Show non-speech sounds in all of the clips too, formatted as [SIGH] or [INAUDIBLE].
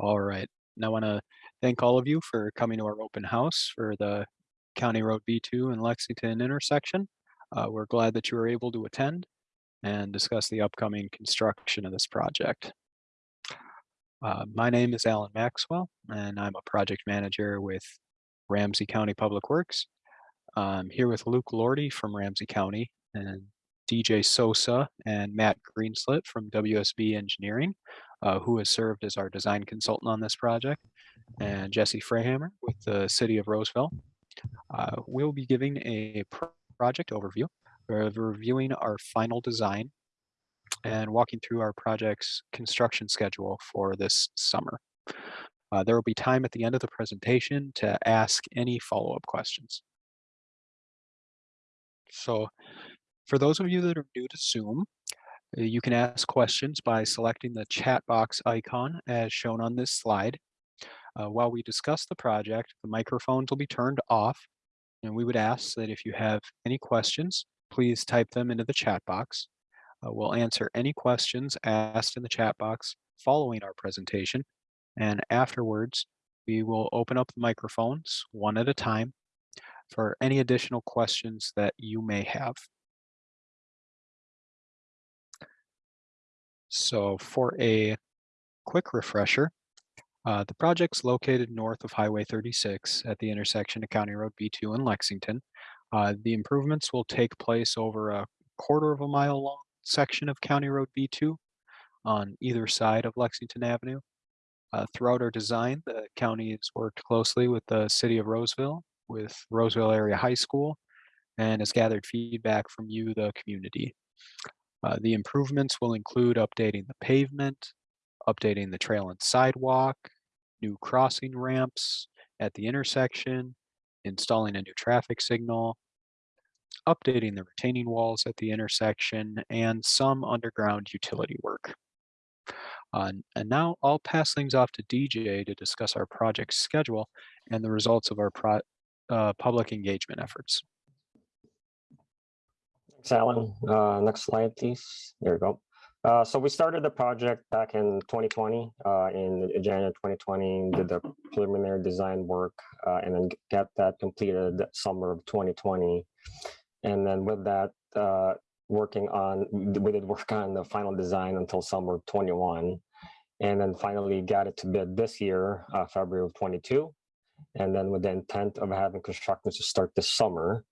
All right. And I want to thank all of you for coming to our open house for the County Road B2 and Lexington intersection. Uh, we're glad that you were able to attend and discuss the upcoming construction of this project. Uh, my name is Alan Maxwell, and I'm a project manager with Ramsey County Public Works. I'm here with Luke Lordy from Ramsey County and DJ Sosa and Matt Greenslit from WSB Engineering, uh, who has served as our design consultant on this project, and Jesse Freihammer with the City of Roseville. Uh, we'll be giving a project overview, of reviewing our final design, and walking through our project's construction schedule for this summer. Uh, there will be time at the end of the presentation to ask any follow-up questions. So for those of you that are new to Zoom, you can ask questions by selecting the chat box icon as shown on this slide. Uh, while we discuss the project, the microphones will be turned off, and we would ask that if you have any questions, please type them into the chat box. Uh, we'll answer any questions asked in the chat box following our presentation, and afterwards, we will open up the microphones one at a time for any additional questions that you may have. So for a quick refresher, uh, the project's located north of Highway 36 at the intersection of County Road B2 and Lexington. Uh, the improvements will take place over a quarter of a mile long section of County Road B2 on either side of Lexington Avenue. Uh, throughout our design, the county has worked closely with the city of Roseville, with Roseville Area High School, and has gathered feedback from you, the community. Uh, the improvements will include updating the pavement, updating the trail and sidewalk, new crossing ramps at the intersection, installing a new traffic signal, updating the retaining walls at the intersection, and some underground utility work. Uh, and now I'll pass things off to DJ to discuss our project schedule and the results of our uh, public engagement efforts. Thanks, Alan. Uh, next slide, please. There we go. Uh, so we started the project back in 2020, uh, in January 2020, did the preliminary design work, uh, and then get that completed summer of 2020. And then with that, uh, working on, we did work on the final design until summer of 21. And then finally got it to bid this year, uh, February of 22. And then with the intent of having construction to start this summer,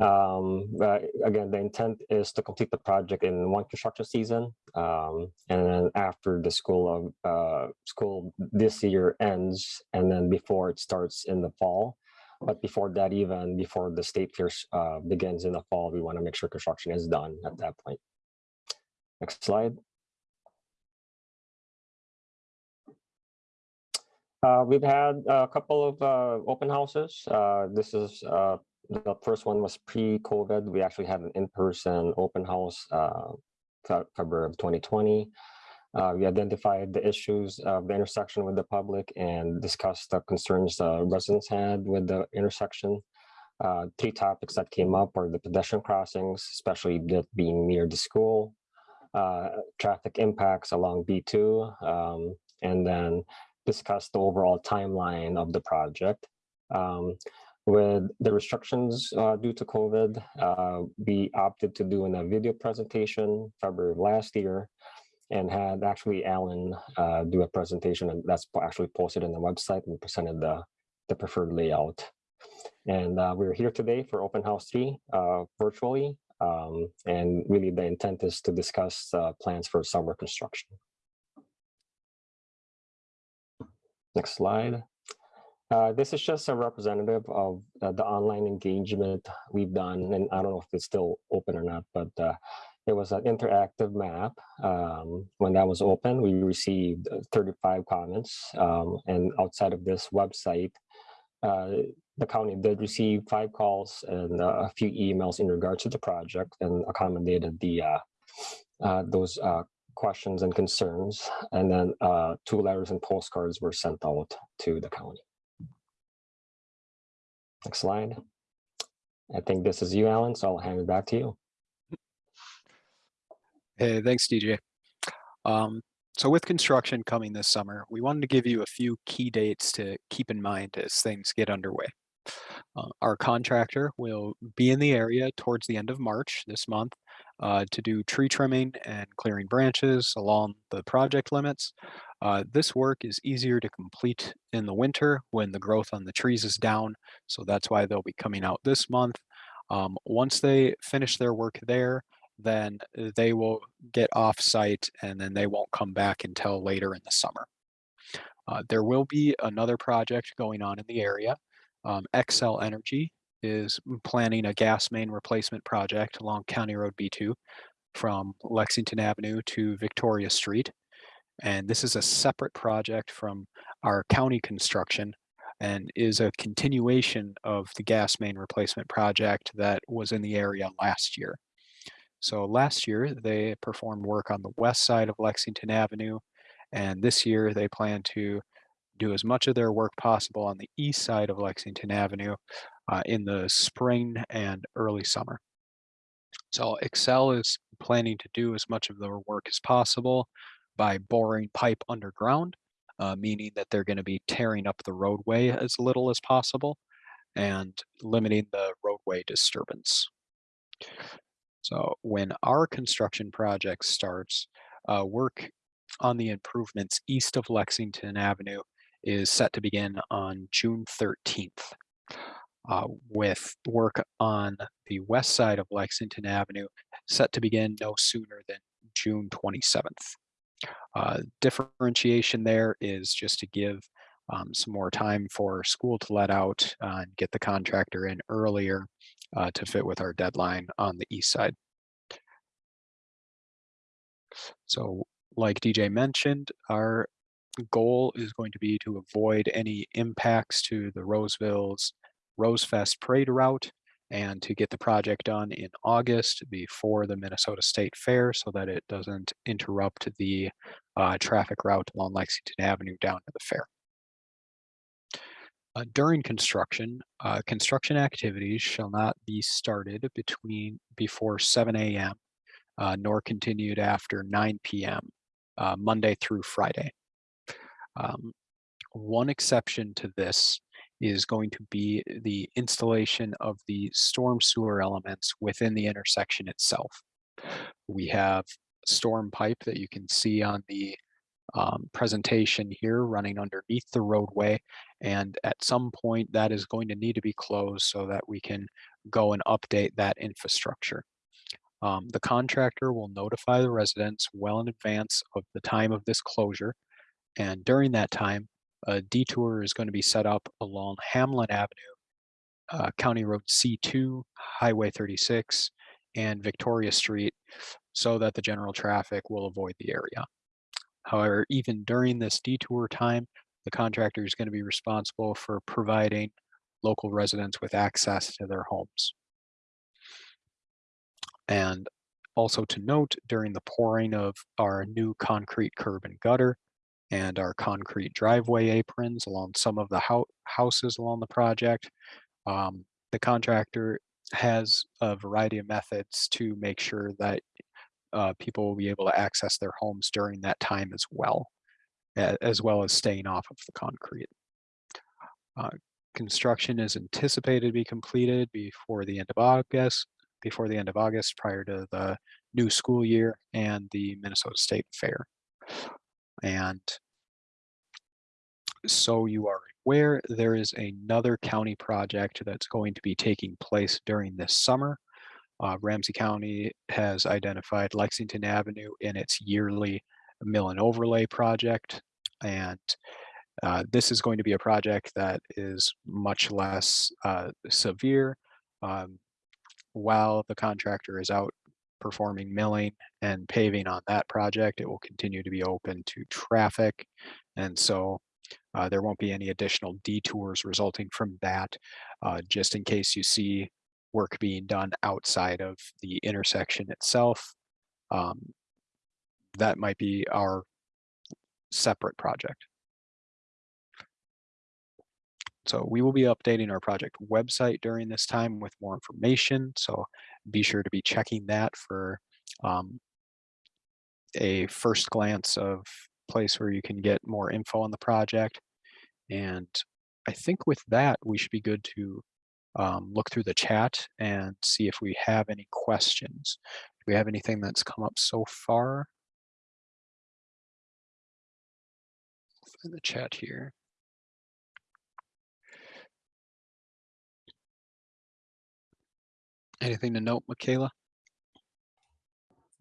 um, uh, again, the intent is to complete the project in one construction season, um, and then after the school of uh, school this year ends, and then before it starts in the fall. But before that, even before the state fair uh, begins in the fall, we want to make sure construction is done at that point. Next slide. Uh, we've had a couple of uh, open houses. Uh, this is uh, the first one was pre-COVID. We actually had an in-person open house uh, February of 2020. Uh, we identified the issues of the intersection with the public and discussed the concerns the residents had with the intersection. Uh, three topics that came up were the pedestrian crossings, especially that being near the school, uh, traffic impacts along B2, um, and then discuss the overall timeline of the project. Um, with the restrictions uh, due to COVID, uh, we opted to do in a video presentation February of last year and had actually Alan uh, do a presentation and that's actually posted on the website and presented the, the preferred layout. And uh, we're here today for Open House 3 uh, virtually. Um, and really the intent is to discuss uh, plans for summer construction. Next slide. Uh, this is just a representative of uh, the online engagement we've done, and I don't know if it's still open or not, but uh, it was an interactive map. Um, when that was open, we received 35 comments, um, and outside of this website, uh, the county did receive five calls and uh, a few emails in regards to the project and accommodated the uh, those questions and concerns, and then two letters and postcards were sent out to the county. Next slide. I think this is you, Alan, so I'll hand it back to you. Hey, thanks, DJ. Um, so with construction coming this summer, we wanted to give you a few key dates to keep in mind as things get underway. Uh, our contractor will be in the area towards the end of March this month uh, to do tree trimming and clearing branches along the project limits. Uh, this work is easier to complete in the winter when the growth on the trees is down, so that's why they'll be coming out this month. Um, once they finish their work there, then they will get off site and then they won't come back until later in the summer. Uh, there will be another project going on in the area. Um, Energy is planning a gas main replacement project along County Road B2 from Lexington Avenue to Victoria Street. And this is a separate project from our county construction and is a continuation of the gas main replacement project that was in the area last year. So last year they performed work on the west side of Lexington Avenue and this year they plan to do as much of their work possible on the east side of Lexington Avenue uh, in the spring and early summer. So Xcel is planning to do as much of their work as possible by boring pipe underground, uh, meaning that they're going to be tearing up the roadway as little as possible and limiting the roadway disturbance. So when our construction project starts, uh, work on the improvements east of Lexington Avenue is set to begin on June 13th. Uh, with work on the west side of Lexington Avenue set to begin no sooner than June 27th. Uh, differentiation there is just to give um, some more time for school to let out uh, and get the contractor in earlier uh, to fit with our deadline on the east side. So like DJ mentioned, our goal is going to be to avoid any impacts to the Roseville's Rosefest parade route and to get the project done in August before the Minnesota State Fair so that it doesn't interrupt the uh, traffic route along Lexington Avenue down to the fair. Uh, during construction, uh, construction activities shall not be started between before 7 a.m. Uh, nor continued after 9 p.m. Uh, Monday through Friday. Um, one exception to this is going to be the installation of the storm sewer elements within the intersection itself. We have storm pipe that you can see on the um, presentation here running underneath the roadway and at some point that is going to need to be closed so that we can go and update that infrastructure. Um, the contractor will notify the residents well in advance of the time of this closure and during that time a detour is going to be set up along Hamline Avenue, uh, County Road C2, Highway 36, and Victoria Street so that the general traffic will avoid the area. However, even during this detour time, the contractor is going to be responsible for providing local residents with access to their homes. And also to note, during the pouring of our new concrete curb and gutter, and our concrete driveway aprons along some of the ho houses along the project. Um, the contractor has a variety of methods to make sure that uh, people will be able to access their homes during that time as well, as well as staying off of the concrete. Uh, construction is anticipated to be completed before the end of August, before the end of August prior to the new school year and the Minnesota State Fair. And so you are aware, there is another county project that's going to be taking place during this summer. Uh, Ramsey County has identified Lexington Avenue in its yearly mill and overlay project. And uh, this is going to be a project that is much less uh, severe. Um, while the contractor is out performing milling and paving on that project, it will continue to be open to traffic. And so uh, there won't be any additional detours resulting from that, uh, just in case you see work being done outside of the intersection itself. Um, that might be our separate project. So we will be updating our project website during this time with more information. So be sure to be checking that for um, a first glance of place where you can get more info on the project. And I think with that, we should be good to um, look through the chat and see if we have any questions. Do we have anything that's come up so far? In the chat here. Anything to note, Michaela?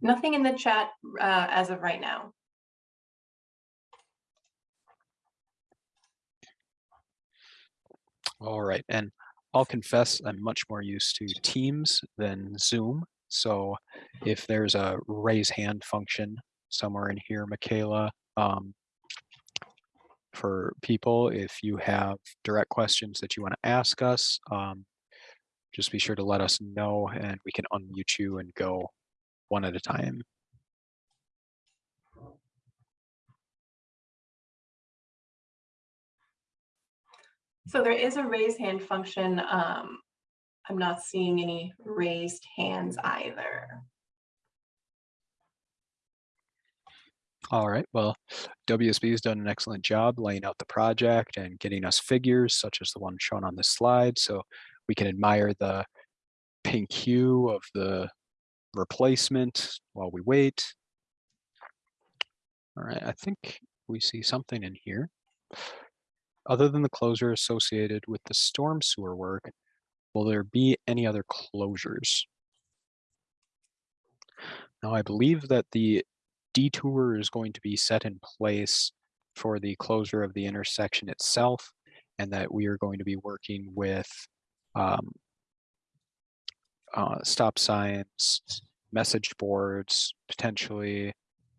Nothing in the chat uh, as of right now. All right, and I'll confess I'm much more used to Teams than Zoom. So if there's a raise hand function somewhere in here, Michaela, um, for people, if you have direct questions that you want to ask us, um, just be sure to let us know and we can unmute you and go one at a time. So there is a raise hand function. Um, I'm not seeing any raised hands either. All right, well, WSB has done an excellent job laying out the project and getting us figures such as the one shown on this slide. So we can admire the pink hue of the replacement while we wait. All right, I think we see something in here. Other than the closure associated with the storm sewer work, will there be any other closures? Now, I believe that the detour is going to be set in place for the closure of the intersection itself, and that we are going to be working with um, uh, stop signs, message boards, potentially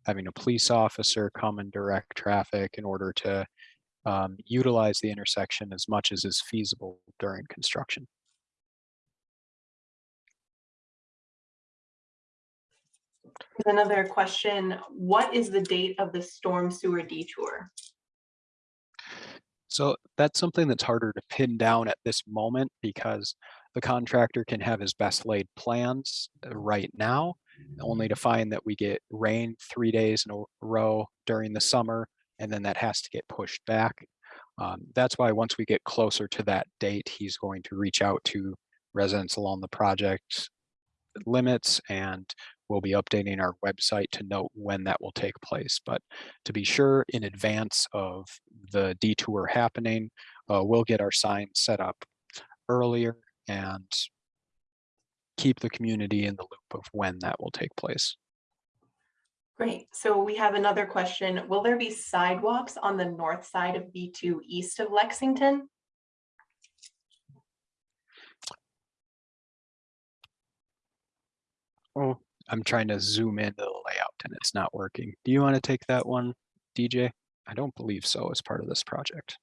having a police officer come and direct traffic in order to um, utilize the intersection as much as is feasible during construction. Another question, what is the date of the storm sewer detour? So that's something that's harder to pin down at this moment because the contractor can have his best laid plans uh, right now, only to find that we get rain three days in a row during the summer, and then that has to get pushed back. Um, that's why once we get closer to that date, he's going to reach out to residents along the project limits and we'll be updating our website to note when that will take place. But to be sure in advance of the detour happening, uh, we'll get our signs set up earlier and keep the community in the loop of when that will take place. Great. So we have another question. Will there be sidewalks on the north side of B2 east of Lexington? Oh, I'm trying to zoom into the layout and it's not working. Do you want to take that one, DJ? I don't believe so as part of this project.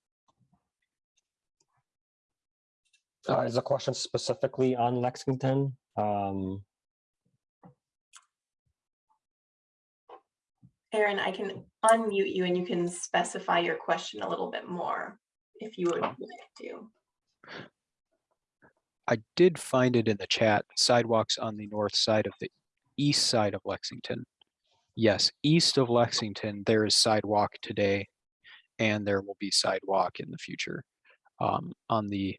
Uh, is the question specifically on Lexington? Um, Aaron, I can unmute you and you can specify your question a little bit more if you would like to. I did find it in the chat, sidewalks on the north side of the east side of Lexington. Yes, east of Lexington, there is sidewalk today and there will be sidewalk in the future. Um, on the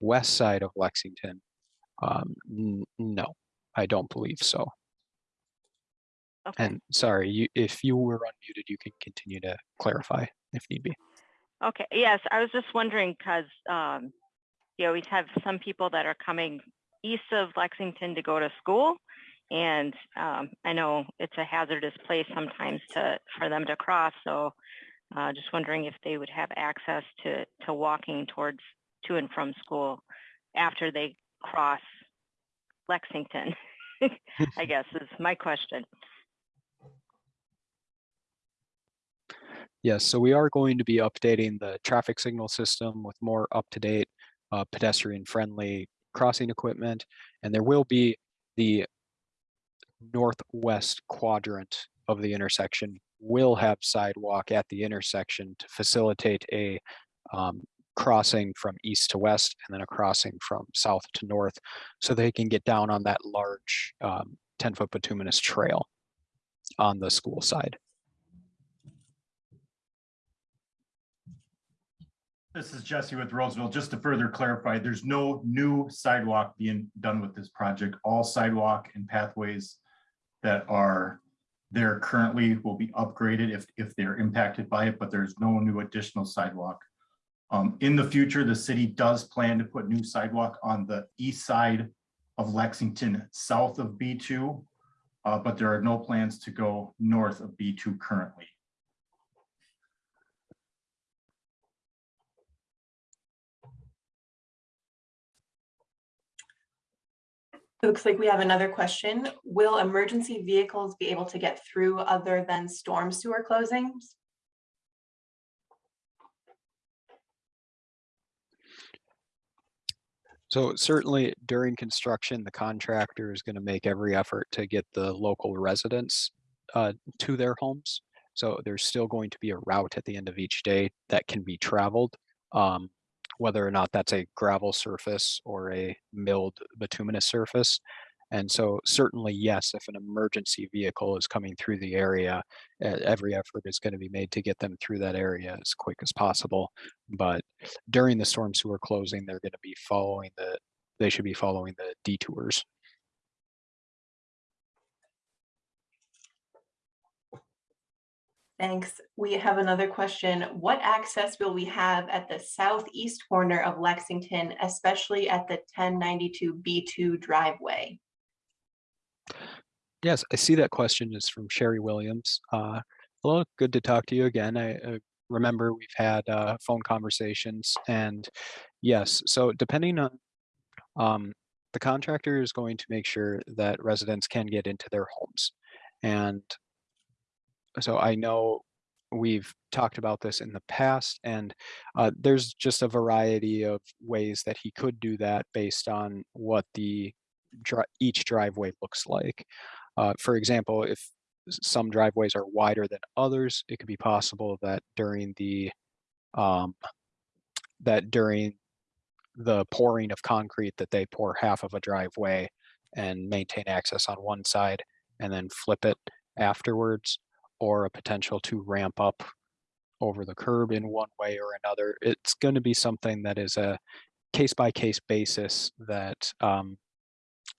west side of Lexington, um, no, I don't believe so. Okay, And sorry, you, if you were unmuted, you can continue to clarify if need be. okay, yes, I was just wondering, because, um, you always have some people that are coming east of Lexington to go to school. And, um, I know it's a hazardous place sometimes to, for them to cross, so, uh, just wondering if they would have access to, to walking towards, to and from school after they cross Lexington, [LAUGHS] I guess is my question. Yes, so we are going to be updating the traffic signal system with more up-to-date uh, pedestrian-friendly crossing equipment. And there will be the northwest quadrant of the intersection will have sidewalk at the intersection to facilitate a um, crossing from east to west and then a crossing from south to north so they can get down on that large um, 10-foot bituminous trail on the school side. This is Jesse with Roseville. Just to further clarify, there's no new sidewalk being done with this project. All sidewalk and pathways that are there currently will be upgraded if, if they're impacted by it, but there's no new additional sidewalk. Um, in the future, the city does plan to put new sidewalk on the east side of Lexington, south of B two. Uh, but there are no plans to go north of B two currently. It looks like we have another question. Will emergency vehicles be able to get through other than storm sewer closings? So certainly during construction, the contractor is going to make every effort to get the local residents uh, to their homes. So there's still going to be a route at the end of each day that can be traveled. Um, whether or not that's a gravel surface or a milled bituminous surface. And so certainly, yes, if an emergency vehicle is coming through the area, every effort is going to be made to get them through that area as quick as possible. But during the storm sewer closing, they're going to be following the, they should be following the detours. Thanks. We have another question. What access will we have at the southeast corner of Lexington, especially at the 1092 B2 driveway? Yes, I see that question is from Sherry Williams. Uh, hello, good to talk to you again. I remember we've had uh, phone conversations and yes, so depending on um, the contractor is going to make sure that residents can get into their homes. And so I know we've talked about this in the past and uh, there's just a variety of ways that he could do that based on what the each driveway looks like. Uh, for example, if some driveways are wider than others, it could be possible that during the um, that during the pouring of concrete that they pour half of a driveway and maintain access on one side and then flip it afterwards or a potential to ramp up over the curb in one way or another. It's going to be something that is a case by case basis that um,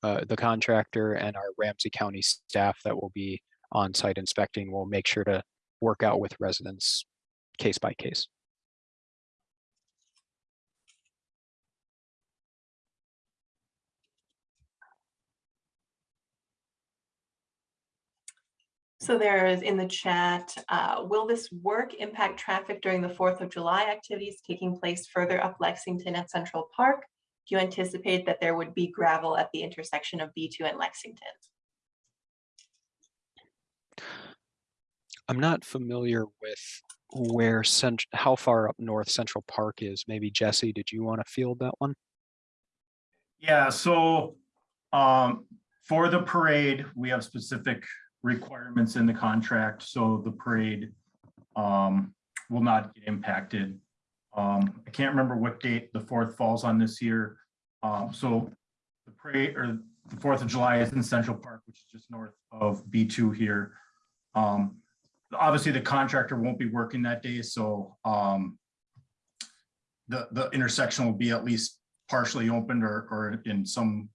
uh, the contractor and our Ramsey County staff that will be on site inspecting will make sure to work out with residents case by case. So there is in the chat, uh, will this work impact traffic during the Fourth of July activities taking place further up Lexington at Central Park? Do you anticipate that there would be gravel at the intersection of B2 and Lexington? I'm not familiar with where cent how far up north Central Park is. Maybe Jesse, did you want to field that one? Yeah, so um, for the parade, we have specific requirements in the contract, so the parade um, will not get impacted. Um, I can't remember what date the fourth falls on this year. Um, so the parade or the Fourth of July is in Central Park, which is just north of B two here. Um, obviously, the contractor won't be working that day, so um, the, the intersection will be at least partially opened or, or in some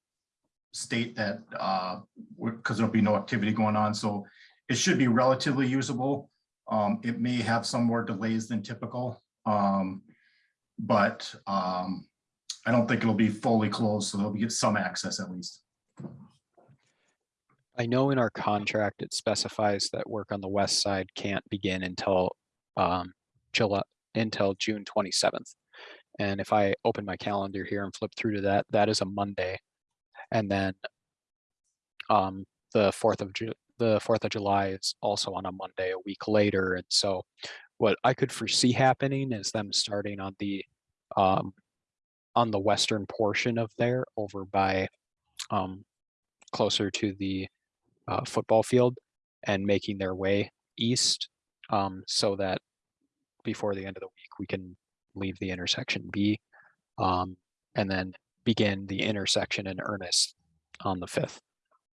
state that, uh, because there'll be no activity going on, so it should be relatively usable. Um, it may have some more delays than typical, um, but, um, I don't think it'll be fully closed, so there'll be some access at least. I know in our contract, it specifies that work on the west side can't begin until um, July, until June 27th. And if I open my calendar here and flip through to that, that is a Monday. And then um, the 4th of Ju- the 4th of July is also on a Monday a week later. And so what I could foresee happening is them starting on the um, on the western portion of there over by um, closer to the uh, football field and making their way east um, so that before the end of the week we can leave the intersection B um, and then begin the intersection in earnest on the 5th.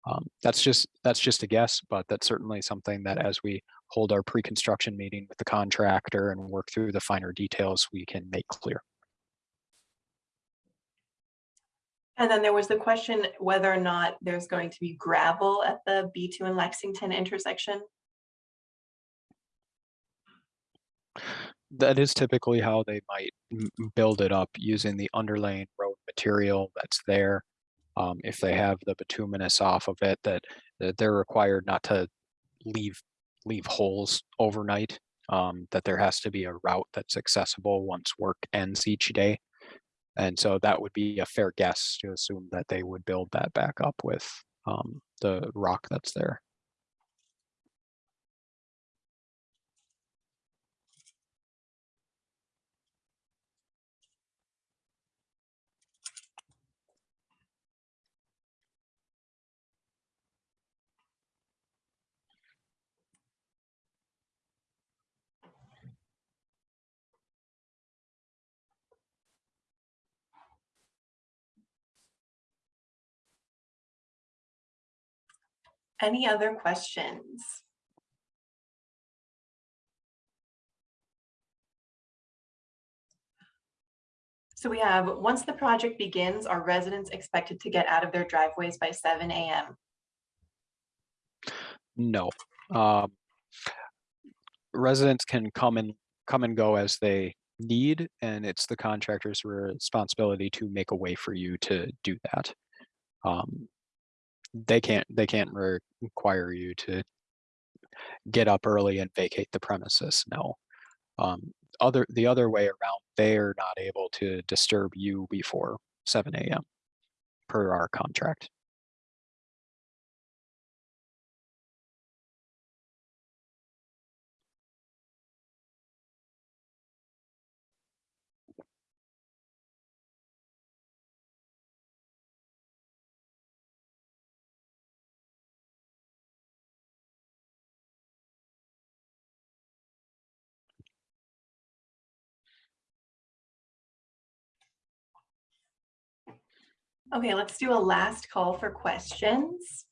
Um, that's just, that's just a guess, but that's certainly something that as we hold our pre-construction meeting with the contractor and work through the finer details, we can make clear. And then there was the question whether or not there's going to be gravel at the B2 and Lexington intersection. That is typically how they might build it up using the underlaying road material that's there. Um, if they have the bituminous off of it, that, that they're required not to leave, leave holes overnight. Um, that there has to be a route that's accessible once work ends each day. And so that would be a fair guess to assume that they would build that back up with, um, the rock that's there. Any other questions? So we have, once the project begins, are residents expected to get out of their driveways by seven AM? No. Um, residents can come and come and go as they need, and it's the contractor's responsibility to make a way for you to do that. Um, they can't they can't re- require you to get up early and vacate the premises. No. Um, other the other way around, they're not able to disturb you before 7 a.m. per our contract. Okay, let's do a last call for questions.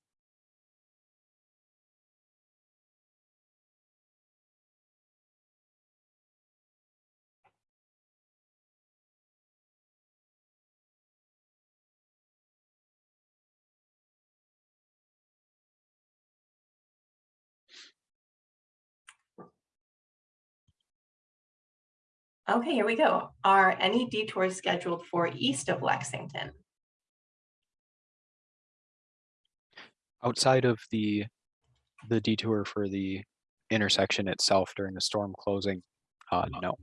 Okay, here we go. Are any detours scheduled for east of Lexington? Outside of the the detour for the intersection itself during the storm closing, uh, no.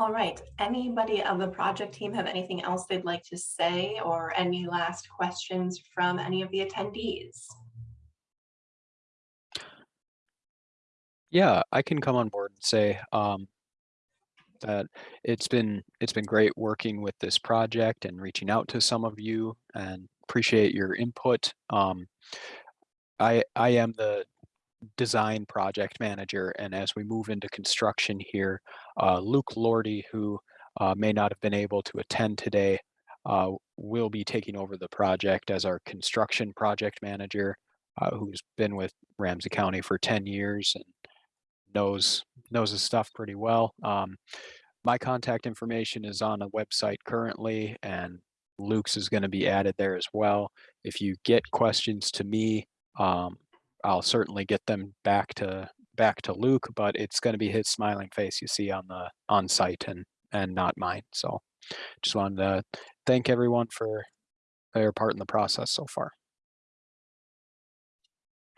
All right, anybody of the project team have anything else they'd like to say or any last questions from any of the attendees? Yeah, I can come on board and say um, that it's been it's been great working with this project and reaching out to some of you and appreciate your input. Um, I I am the design project manager, and as we move into construction here, uh, Luke Lordy, who uh, may not have been able to attend today, uh, will be taking over the project as our construction project manager, uh, who's been with Ramsey County for 10 years and knows knows his stuff pretty well. Um, my contact information is on a website currently, and Luke's is going to be added there as well. If you get questions to me, um, I'll certainly get them back to back to Luke, but it's going to be his smiling face you see on the on site and and not mine. So just wanted to thank everyone for their part in the process so far.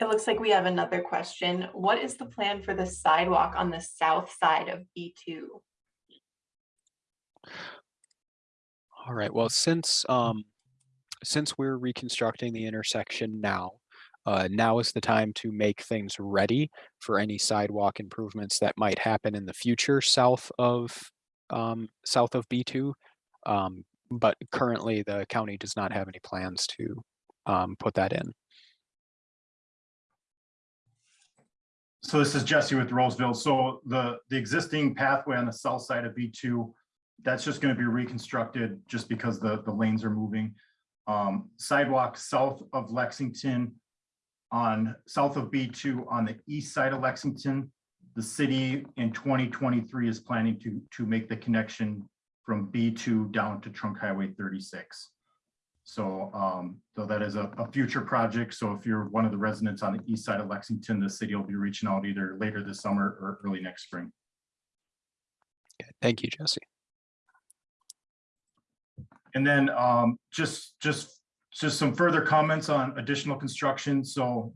It looks like we have another question. What is the plan for the sidewalk on the south side of B2? All right. Well, since um, since we're reconstructing the intersection now, uh, now is the time to make things ready for any sidewalk improvements that might happen in the future south of um, south of B2. Um, but currently, the county does not have any plans to um, put that in. So this is Jesse with Roseville. So the, the existing pathway on the south side of B two, that's just gonna be reconstructed just because the, the lanes are moving. Um, sidewalk south of Lexington on, south of B two on the east side of Lexington, the city in twenty twenty-three is planning to, to make the connection from B two down to Trunk Highway thirty-six. So, um, so that is a, a future project. So if you're one of the residents on the east side of Lexington, the city will be reaching out either later this summer or early next spring. Okay, Thank you, Jesse. And then, um, just, just, just some further comments on additional construction. So,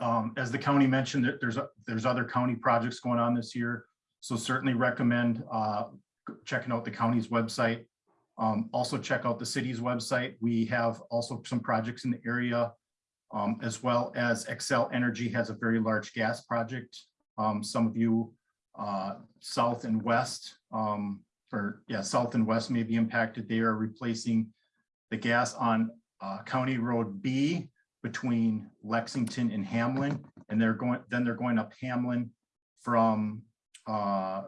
um, as the county mentioned, there- there's, there's other county projects going on this year. So certainly recommend, uh, checking out the county's website. Um, also check out the city's website. We have also some projects in the area. Um, as well as Xcel Energy has a very large gas project. Um, some of you, uh, south and west, um, or yeah, south and west may be impacted. They are replacing the gas on, uh, County Road B between Lexington and Hamline. And they're going, then they're going up Hamline from, uh,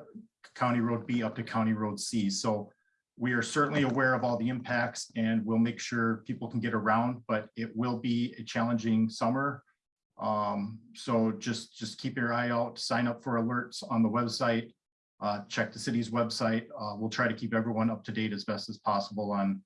County Road B up to County Road C. So we are certainly aware of all the impacts and we'll make sure people can get around, but it will be a challenging summer. Um, so just, just keep your eye out, sign up for alerts on the website. Uh, check the city's website. Uh, we'll try to keep everyone up to date as best as possible on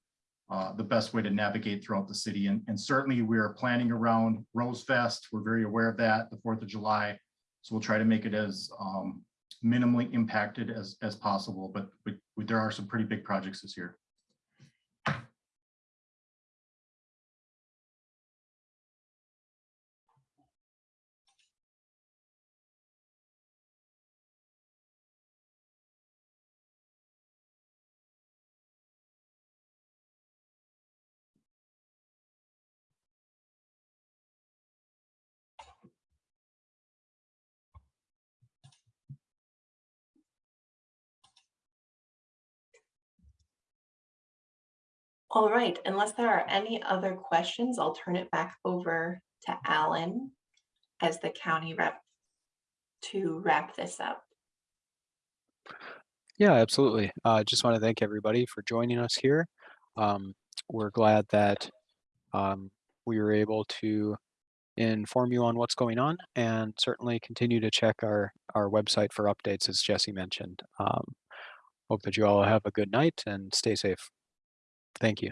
uh, the best way to navigate throughout the city. And, and certainly we are planning around Rose Fest. We're very aware of that, the Fourth of July. So we'll try to make it as, um, minimally impacted as, as possible, but but there are some pretty big projects this year. All right, unless there are any other questions, I'll turn it back over to Alan as the county rep to wrap this up. Yeah, absolutely. Uh, just want to thank everybody for joining us here. Um, we're glad that um, we were able to inform you on what's going on and certainly continue to check our, our website for updates, as Jesse mentioned. Um, hope that you all have a good night and stay safe. Thank you.